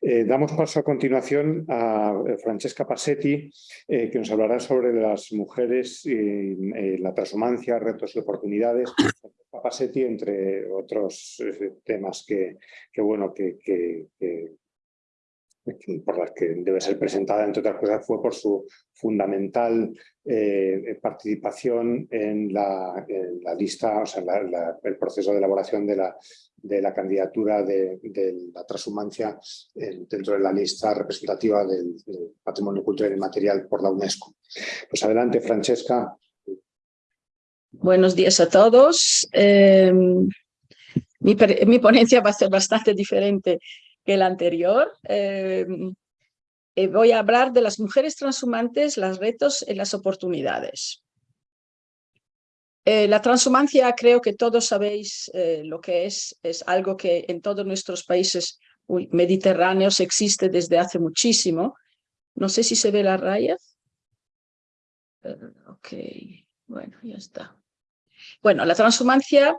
Eh, damos paso a continuación a eh, Francesca Passetti, eh, que nos hablará sobre las mujeres, y la transhumancia, retos y oportunidades. Francesca Passetti, entre otros temas que, bueno, que, por las que debe ser presentada, entre otras cosas, fue por su fundamental eh, participación en la, lista, o sea, el proceso de elaboración de la, de la candidatura de, la transhumancia dentro de la lista representativa del, patrimonio cultural y material por la UNESCO. Pues adelante, Francesca. Buenos días a todos. Em, mi, mi ponencia va a ser bastante diferente que el anterior. Eh, eh, voy a hablar de las mujeres transhumantes, los retos y las oportunidades. Eh, la transhumancia creo que todos sabéis lo que es, es algo que en todos nuestros países mediterráneos existe desde hace muchísimo. No sé si se ve la raya. ok, bueno, ya está. Bueno, la transhumancia,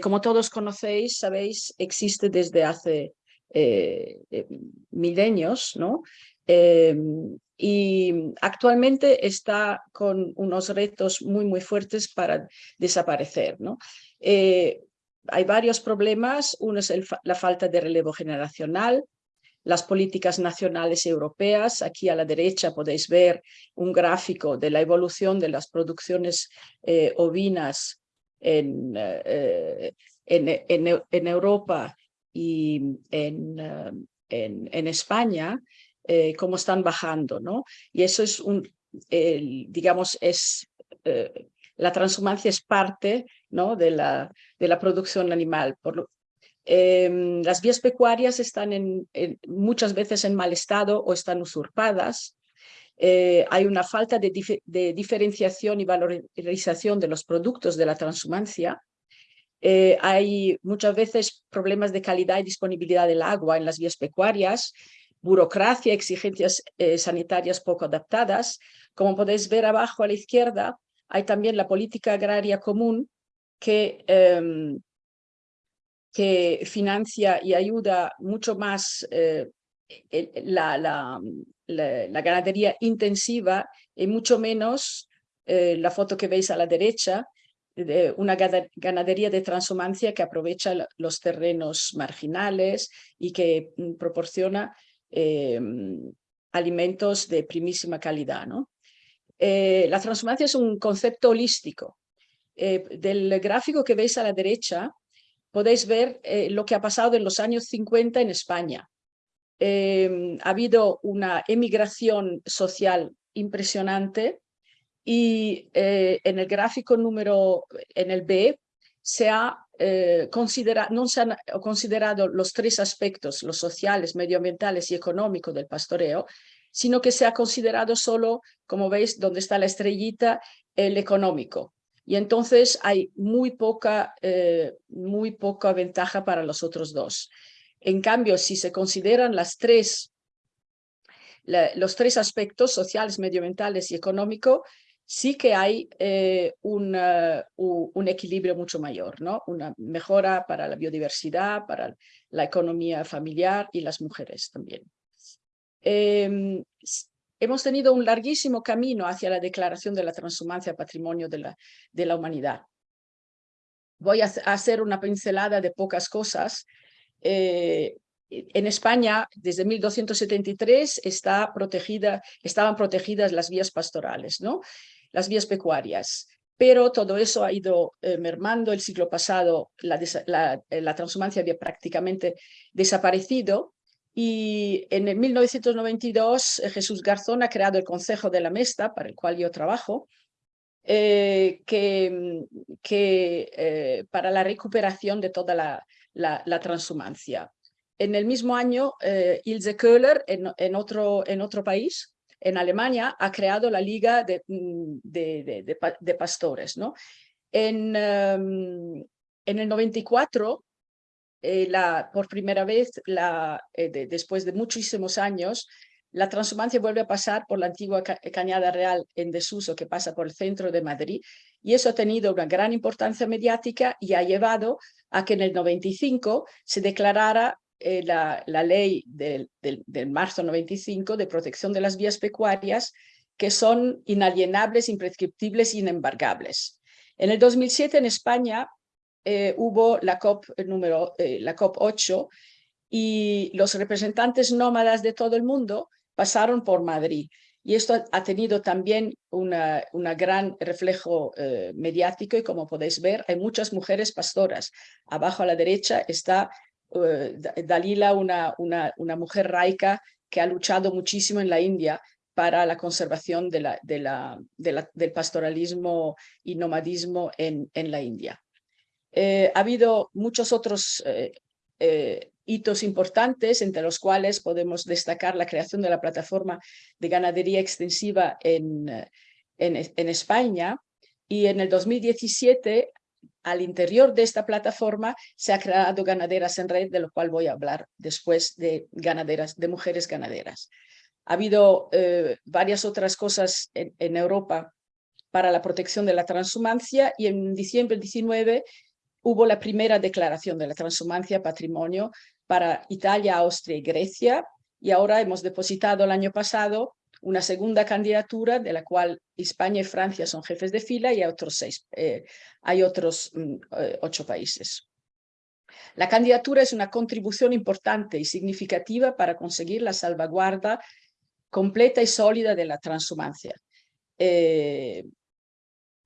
como todos conocéis, sabéis, existe desde hace eh, eh, milenios, ¿no? Em, y actualmente está con unos retos muy, muy fuertes para desaparecer, ¿no? Eh, hay varios problemas, uno es la falta de relevo generacional, las políticas nacionales europeas. Aquí a la derecha podéis ver un gráfico de la evolución de las producciones ovinas en, en, en, Europa y en, eh, en, en España, eh, cómo están bajando, ¿no? Y eso es un, digamos, es, eh, la transhumancia es parte, ¿no? De la, de la producción animal. Por lo, em, las vías pecuarias están en, muchas veces en mal estado o están usurpadas. hay una falta de, de, diferenciación y valorización de los productos de la transhumancia eh, hay muchas veces problemas de calidad y disponibilidad del agua en las vías pecuarias, burocracia, exigencias eh, sanitarias poco adaptadas. Como podéis ver abajo a la izquierda, hay también la política agraria común que, em, que financia y ayuda mucho más eh, la, la, la, ganadería intensiva y mucho menos la foto que veis a la derecha, una ganadería de transhumancia que aprovecha los terrenos marginales y que mm, proporciona em, alimentos de primísima calidad. ¿no? Eh, la transhumancia es un concepto holístico. Eh, del gráfico que veis a la derecha podéis ver eh, lo que ha pasado en los años 50 en España. Em, ha habido una emigración social impresionante y eh, en el gráfico número, en el B, se ha eh, considerado, no se han considerado los tres aspectos, los sociales, medioambientales y económicos del pastoreo, sino que se ha considerado solo, como veis, donde está la estrellita, el económico. Y entonces hay muy poca, eh, muy poca ventaja para los otros dos. En cambio, si se consideran las tres, los tres aspectos sociales, medioambientales y económico, sí que hay eh, un, un, equilibrio mucho mayor, ¿no? una mejora para la biodiversidad, para la economía familiar y las mujeres también. Em, hemos tenido un larguísimo camino hacia la declaración de la transhumancia patrimonio de la, de la humanidad. Voy a hacer una pincelada de pocas cosas. Eh, en España, desde 1273, está protegida, estaban protegidas las vías pastorales, ¿no? Las vías pecuarias. Pero todo eso ha ido eh, mermando. El siglo pasado la, la, eh, la, transhumancia había prácticamente desaparecido y en el 1992 eh, Jesús Garzón ha creado el Consejo de la Mesta, para el cual yo trabajo, que, que para la recuperación de toda la, la, transhumancia. En el mismo año, Ilse Köhler, en, en, otro, en otro país, en Alemania ha creado la Liga de, mm, Pastores. En, en el 94, eh, la, por primera vez, eh, después de muchísimos años, la transhumancia vuelve a pasar por la antigua Cañada Real en desuso que pasa por el centro de Madrid y eso ha tenido una gran importancia mediática y ha llevado a que en el 95 se declarara eh, la, ley del, del, marzo 95 de protección de las vías pecuarias que son inalienables, imprescriptibles e inembargables. En el 2007 en España eh, hubo la COP, número, eh, la COP 8 y los representantes nómadas de todo el mundo pasaron por Madrid. Y esto ha tenido también un gran reflejo mediático y como podéis ver hay muchas mujeres pastoras. Abajo a la derecha está Dalila, una, una, mujer raica que ha luchado muchísimo en la India para la conservación de la, de la, del pastoralismo y nomadismo en, en la India. Eh, ha habido muchos otros eh, eh, hitos importantes, entre los cuales podemos destacar la creación de la plataforma de ganadería extensiva en, en, en España, y en el 2017 al interior de esta plataforma se ha creado Ganaderas en Red, de lo cual voy a hablar después de, ganaderas, de mujeres ganaderas. Ha habido eh, varias otras cosas en, Europa para la protección de la transhumancia y en diciembre 19 hubo la primera declaración de la transhumancia patrimonio para Italia, Austria y Grecia y ahora hemos depositado el año pasado una segunda candidatura de la cual España y Francia son jefes de fila y hay otros, seis, eh, hay otros mm, eh, ocho países. La candidatura es una contribución importante y significativa para conseguir la salvaguarda completa y sólida de la transhumancia, eh,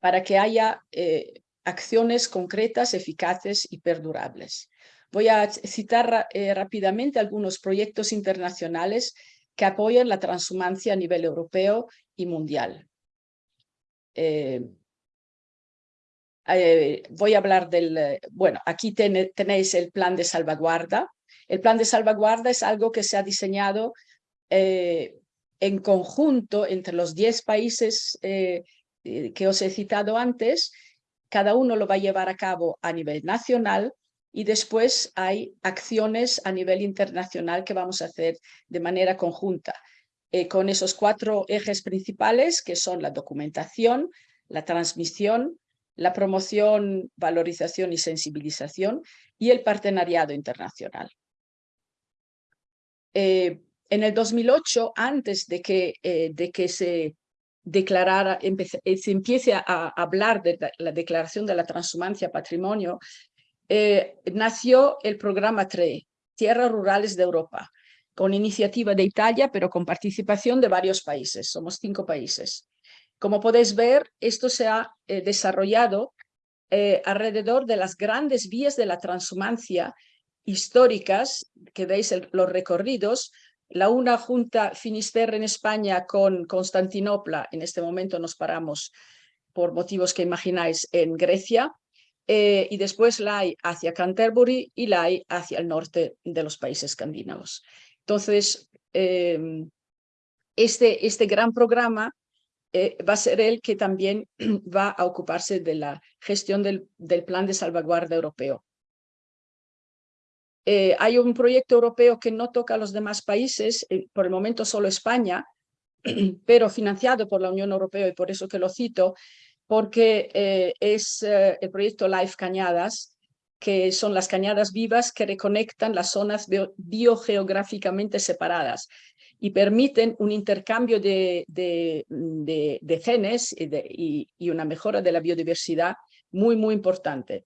para que haya acciones concretas, eficaces y perdurables. Voy a citar rápidamente algunos proyectos internacionales que apoyan la transhumancia a nivel europeo y mundial. voy a hablar del, bueno, aquí tenéis el plan de salvaguarda. El plan de salvaguarda es algo que se ha diseñado en conjunto entre los 10 países eh, eh, que os he citado antes, cada uno lo va a llevar a cabo a nivel nacional y después hay acciones a nivel internacional que vamos a hacer de manera conjunta, eh, con esos cuatro ejes principales que son la documentación, la transmisión, la promoción, valorización y sensibilización y el partenariado internacional. En el 2008, antes de que, eh, de que se declarara, eh, se empiece a, hablar de la declaración de la transhumancia patrimonio, eh, nació el programa TRE, Tierras Rurales de Europa, con iniciativa de Italia, pero con participación de varios países, somos cinco países. Como podéis ver, esto se ha desarrollado alrededor de las grandes vías de la transhumancia históricas, que veis los recorridos, la una junta Finisterre en España con Constantinopla, en este momento nos paramos por motivos que imagináis en Grecia, eh, y después la hay hacia Canterbury y la hay hacia el norte de los países escandinavos. Entonces, em, este, este gran programa eh, va a ser el que también va a ocuparse de la gestión del, del plan de salvaguarda europeo. Eh, hay un proyecto europeo que no toca a los demás países, eh, por el momento solo España, pero financiado por la Unión Europea y por eso que lo cito, porque eh, es el proyecto Life Cañadas, que son las cañadas vivas que reconectan las zonas biogeográficamente separadas y permiten un intercambio de, de, genes y, y, una mejora de la biodiversidad muy, muy importante.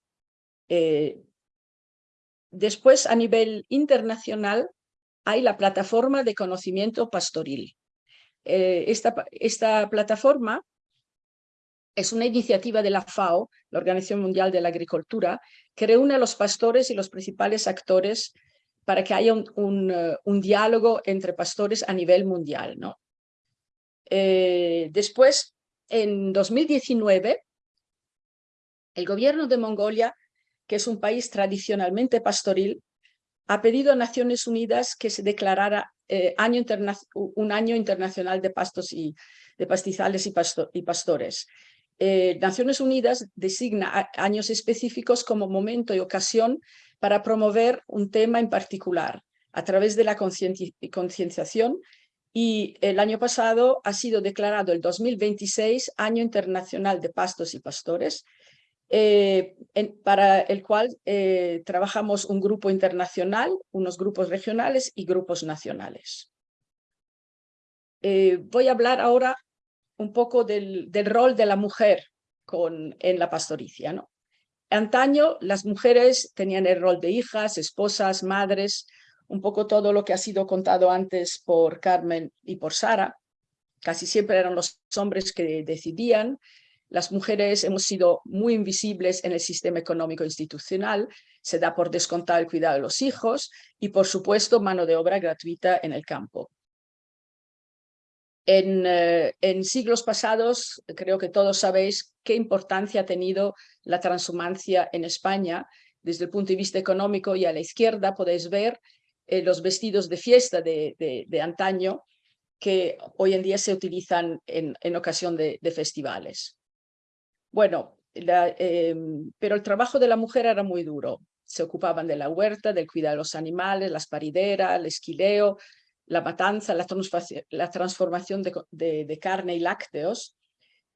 Después, a nivel internacional, hay la plataforma de conocimiento pastoril. Eh, esta, plataforma es una iniciativa de la FAO, la Organización Mundial de la Agricultura, que reúne a los pastores y los principales actores para que haya un, eh, diálogo entre pastores a nivel mundial. Eh, después, en 2019, el gobierno de Mongolia que es un país tradicionalmente pastoril, ha pedido a Naciones Unidas que se declarara eh, año un año internacional de pastos y de pastizales y, pastores. Eh, Naciones Unidas designa años específicos como momento y ocasión para promover un tema en particular a través de la concienciación y el año pasado ha sido declarado el 2026 Año Internacional de Pastos y Pastores eh, para el cual eh, trabajamos un grupo internacional, unos grupos regionales y grupos nacionales. Voy a hablar ahora un poco del, rol de la mujer en la pastoricia. ¿no? Antaño las mujeres tenían el rol de hijas, esposas, madres, un poco todo lo que ha sido contado antes por Carmen y por Sara. Casi siempre eran los hombres que decidían. Las mujeres hemos sido muy invisibles en el sistema económico institucional. Se da por descontado el cuidado de los hijos y, por supuesto, mano de obra gratuita en el campo. En, eh, en, siglos pasados, creo que todos sabéis qué importancia ha tenido la transhumancia en España desde el punto de vista económico y a la izquierda podéis ver eh, los vestidos de fiesta de, de, antaño que hoy en día se utilizan en, en ocasión de, festivales. Bueno, em, pero el trabajo de la mujer era muy duro. Se ocupaban de la huerta, del cuidado de los animales, las parideras, el esquileo, la matanza, la, la transformación de, de, carne y lácteos,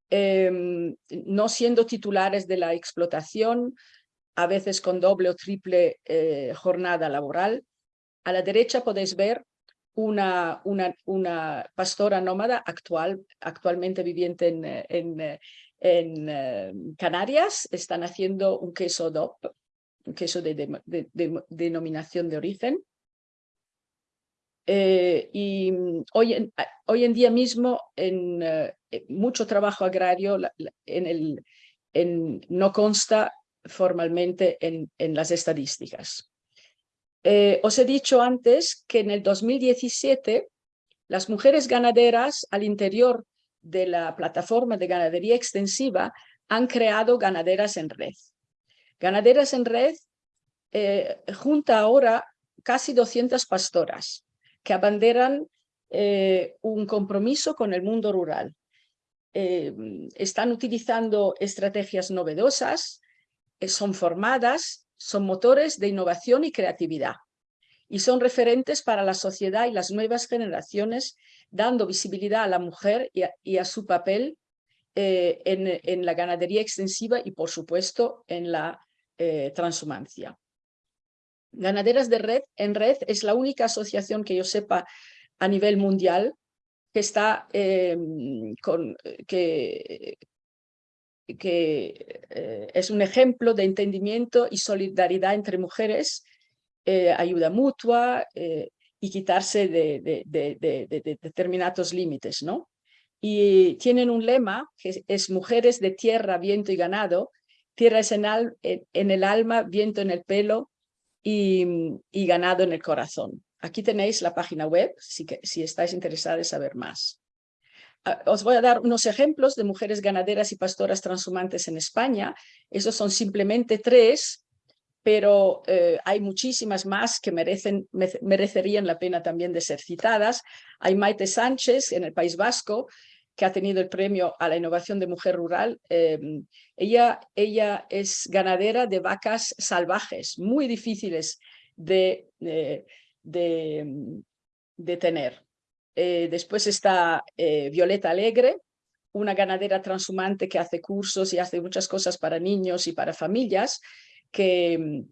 em, no siendo titulares de la explotación, a veces con doble o triple eh, jornada laboral, a la derecha podéis ver una, una, una pastora nómada actual, actualmente viviente en, en, eh, Canarias. Están haciendo un queso DOP, un queso de, denominación de origen. Eh, y hoy en, hoy en día mismo en eh, mucho trabajo agrario en el, no consta formalmente en, las estadísticas. Eh, os he dicho antes que en el 2017 las mujeres ganaderas al interior de la plataforma de ganadería extensiva han creado ganaderas en red. Ganaderas en red eh, junta ahora casi 200 pastoras que abanderan eh, un compromiso con el mundo rural. están utilizando estrategias novedosas, son formadas son motores de innovación y creatividad y son referentes para la sociedad y las nuevas generaciones, dando visibilidad a la mujer y a, su papel eh, en, la ganadería extensiva y, por supuesto, en la eh, transhumancia. Ganaderas de Red en Red es la única asociación que yo sepa a nivel mundial que está eh, con, que, eh, es un ejemplo de entendimiento y solidaridad entre mujeres, eh, ayuda mutua eh, y quitarse de, determinados límites. ¿no? Y tienen un lema que es mujeres de tierra, viento y ganado, tierra es en, el alma, viento en el pelo y, ganado en el corazón. Aquí tenéis la página web si, si estáis interesados en saber más. Ah, os voy a dar unos ejemplos de mujeres ganaderas y pastoras transhumantes en España. Esos son simplemente tres, pero eh, hay muchísimas más que merecen, merecerían la pena también de ser citadas. Hay Maite Sánchez en el País Vasco, que ha tenido el premio a la innovación de mujer rural. Em, ella, ella es ganadera de vacas salvajes, muy difíciles de, de, de tener. Eh, después está eh, Violeta Alegre, una ganadera transhumante que hace cursos y hace muchas cosas para niños y para familias, que,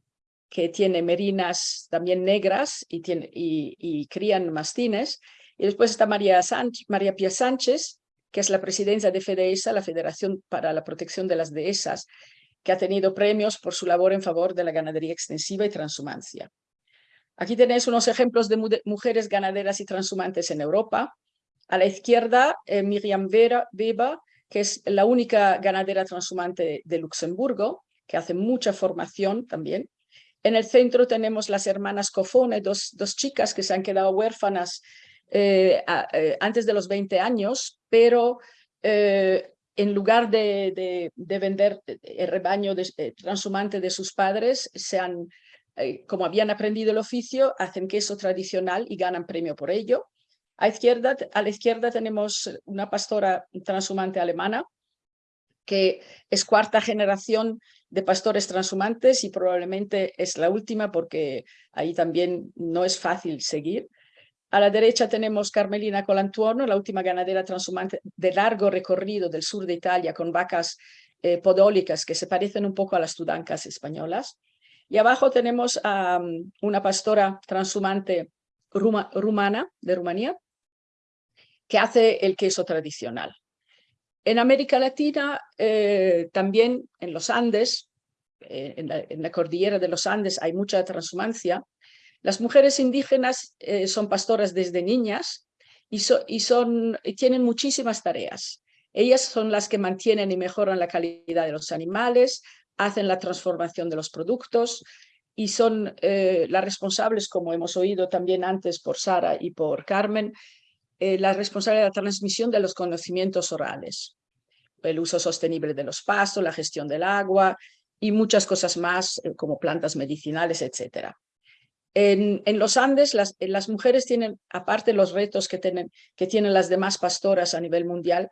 que tiene merinas también negras y, tiene, y, crían mastines. Y después está María, María Pía Sánchez, que es la presidenta de FEDESA, la Federación para la Protección de las Dehesas, que ha tenido premios por su labor en favor de la ganadería extensiva y transhumancia. Aquí tenéis unos ejemplos de mujeres ganaderas y transhumantes en Europa. A la izquierda, eh, Miriam Vera, Weber, que es la única ganadera transhumante de Luxemburgo, que hace mucha formación también. En el centro tenemos las hermanas Cofone, dos, dos chicas que se han quedado huérfanas eh, eh, antes de los 20 años, pero en lugar de, de, vender el rebaño transhumante de sus padres, se han eh, como habían aprendido el oficio, hacen queso tradicional y ganan premio por ello. A, izquierda, a la izquierda tenemos una pastora transhumante alemana, que es cuarta generación de pastores transhumantes y probablemente es la última porque ahí también no es fácil seguir. A la derecha tenemos Carmelina Colantuono, la última ganadera transhumante de largo recorrido del sur de Italia con vacas eh, podólicas que se parecen un poco a las tudancas españolas. Y abajo tenemos a mm, una pastora transhumante rumana de Rumanía que hace el queso tradicional. En América Latina, eh, también en los Andes, eh, en, la, cordillera de los Andes hay mucha transhumancia. Las mujeres indígenas son pastoras desde niñas y, son, y tienen muchísimas tareas. Ellas son las que mantienen y mejoran la calidad de los animales, hacen la transformación de los productos y son eh, las responsables, como hemos oído también antes por Sara y por Carmen, eh, las responsables de la transmisión de los conocimientos orales, el uso sostenible de los pastos, la gestión del agua y muchas cosas más eh, como plantas medicinales, etcétera. En, los Andes, las, mujeres tienen, aparte los retos que tienen, que tienen las demás pastoras a nivel mundial,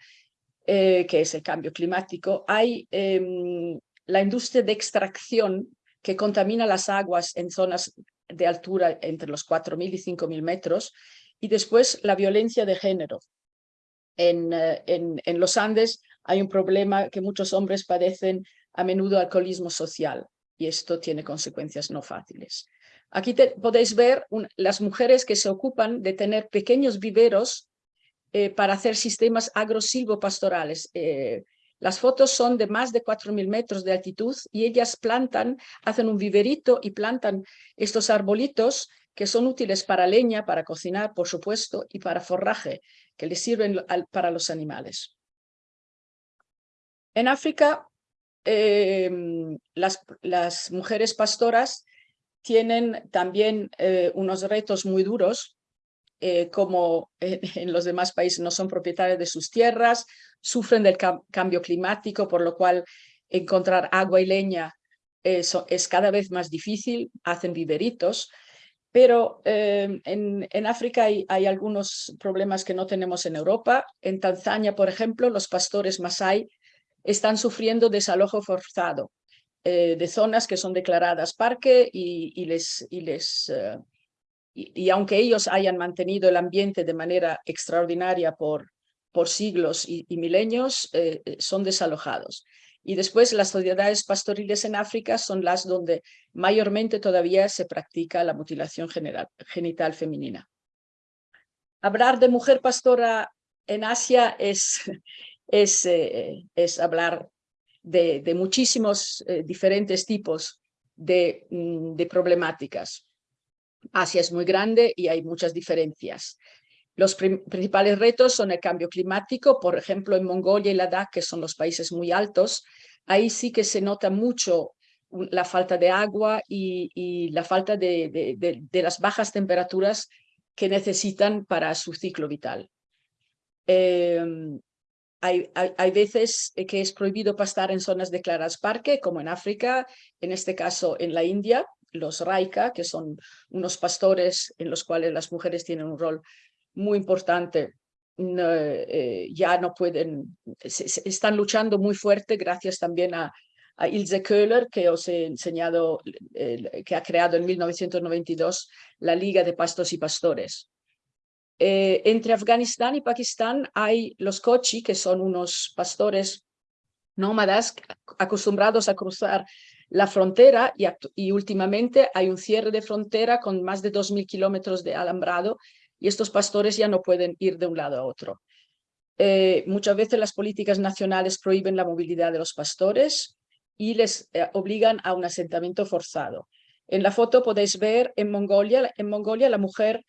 eh, que es el cambio climático, hay em, la industria de extracción que contamina las aguas en zonas de altura entre los 4.000 y 5.000 metros, y después la violencia de género. Eh, en, los Andes hay un problema que muchos hombres padecen a menudo alcoholismo social, y esto tiene consecuencias no fáciles. Aquí podéis ver las mujeres que se ocupan de tener pequeños viveros eh, para hacer sistemas agrosilvopastorales. Eh, las fotos son de más de 4.000 metros de altitud y ellas plantan, hacen un viverito y plantan estos arbolitos que son útiles para leña, para cocinar, por supuesto, y para forraje, que les sirven para los animales. En África, las, las, mujeres pastoras tienen también eh, unos retos muy duros eh, como en, los demás países no son propietarios de sus tierras, sufren del cambio climático, por lo cual encontrar agua y leña es cada vez más difícil, hacen viveritos, pero eh, en, África hay, hay, algunos problemas que no tenemos en Europa. En Tanzania, por ejemplo, los pastores Masai están sufriendo desalojo forzado eh, de zonas que son declaradas parque y, les, y les y, aunque ellos hayan mantenido el ambiente de manera extraordinaria por, por siglos y, milenios, eh, eh, son desalojados. Y después las sociedades pastoriles en África son las donde mayormente todavía se practica la mutilación genital femenina. Hablar de mujer pastora en Asia es, es, eh, es hablar de, muchísimos diferentes tipos de, mm, de problemáticas. Asia es muy grande y hay muchas diferencias. Los principales retos son el cambio climático, por ejemplo, en Mongolia y Ladakh, que son los países muy altos, ahí sí que se nota mucho la falta de agua y, la falta de, las bajas temperaturas que necesitan para su ciclo vital. Em, hay, hay, veces que es prohibido pastar en zonas declaradas parque, como en África, en este caso en la India, los Raika, que son unos pastores en los cuales las mujeres tienen un rol muy importante, eh, ya no pueden, están luchando muy fuerte gracias también a, Ilse Köhler, que os he enseñado, que ha creado en 1992 la Liga de Pastos y Pastores. Eh, entre Afganistán y Pakistán hay los Kochi, que son unos pastores nómadas acostumbrados a cruzar la frontera y, últimamente hay un cierre de frontera con más de 2.000 kilómetros de alambrado y estos pastores ya no pueden ir de un lado a otro. Eh, muchas veces las políticas nacionales prohíben la movilidad de los pastores y les eh, obligan a un asentamiento forzado. En la foto podéis ver en Mongolia, en Mongolia la mujer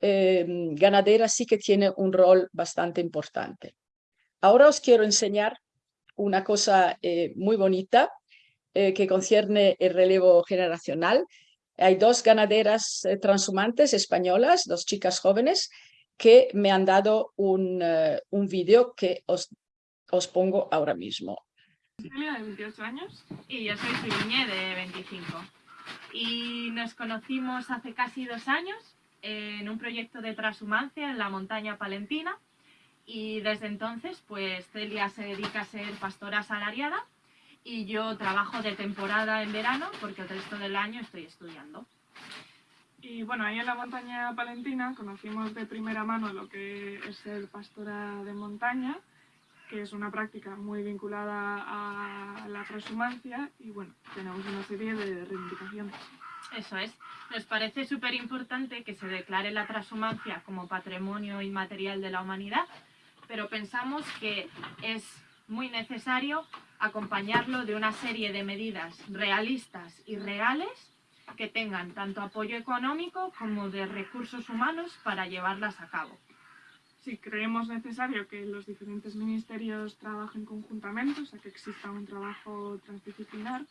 em, ganadera sí que tiene un rol bastante importante. Ahora os quiero enseñar una cosa eh, muy bonita eh, que concierne el relevo generacional. Hay dos ganaderas eh, transhumantes españolas, dos chicas jóvenes, que me han dado un, uh, un vídeo que os, os pongo ahora mismo. De 28 años, y yo soy de 25. Y nos conocimos hace casi dos años en un proyecto de transhumancia en la montaña palentina. Y desde entonces, pues Celia se dedica a ser pastora asalariada y yo trabajo de temporada en verano porque el resto del año estoy estudiando. Y bueno, ahí en la montaña palentina conocimos de primera mano lo que es el pastora de montaña que es una práctica muy vinculada a la transhumancia y bueno, tenemos una serie de reivindicaciones. Eso es. Nos parece súper importante que se declare la transhumancia como patrimonio inmaterial de la humanidad, pero pensamos que es muy necesario acompañarlo de una serie de medidas realistas y reales que tengan tanto apoyo económico como de recursos humanos para llevarlas a cabo. Sí, creemos necesario que los diferentes ministerios trabajen conjuntamente, o sea, que exista un trabajo transdisciplinar,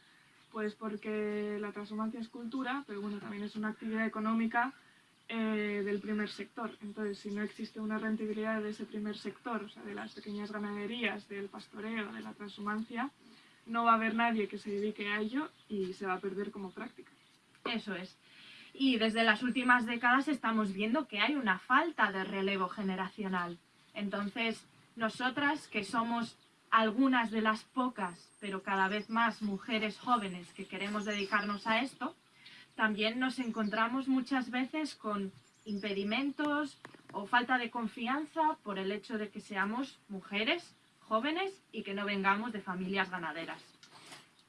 pues porque la transhumancia es cultura, pero bueno, también es una actividad económica eh, del primer sector. Entonces, si no existe una rentabilidad de ese primer sector, o sea, de las pequeñas ganaderías, del pastoreo, de la transhumancia, no va a haber nadie que se dedique a ello y se va a perder como práctica. Eso es. Y desde las últimas décadas estamos viendo que hay una falta de relevo generacional. Entonces, nosotras, que somos algunas de las pocas, pero cada vez más mujeres jóvenes que queremos dedicarnos a esto, también nos encontramos muchas veces con impedimentos o falta de confianza por el hecho de que seamos mujeres jóvenes y que no vengamos de familias ganaderas.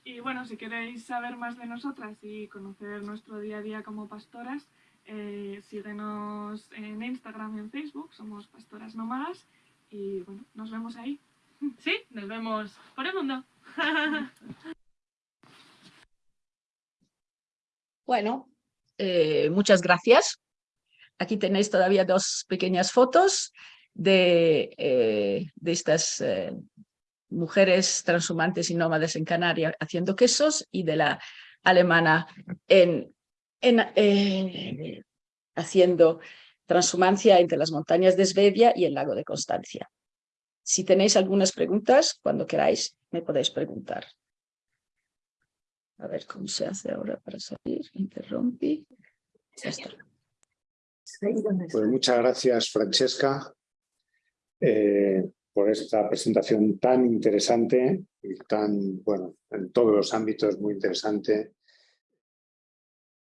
Y bueno, si queréis saber más de nosotras y conocer nuestro día a día como pastoras, eh, síguenos en Instagram y en Facebook, somos Pastoras Nómadas y bueno, nos vemos ahí. Sí, nos vemos por el mundo. Bueno, eh, muchas gracias. Aquí tenéis todavía dos pequeñas fotos de, eh, de estas eh, mujeres transhumantes y nómades en Canarias haciendo quesos y de la alemana en, en, haciendo transhumancia entre las montañas de Svedia y el lago de Constancia. Si tenéis algunas preguntas, cuando queráis, me podéis preguntar. A ver cómo se hace ahora para salir. Interrumpí. Pues muchas gracias, Francesca. Eh, por esta presentación tan interesante y tan, bueno, en todos los ámbitos muy interesante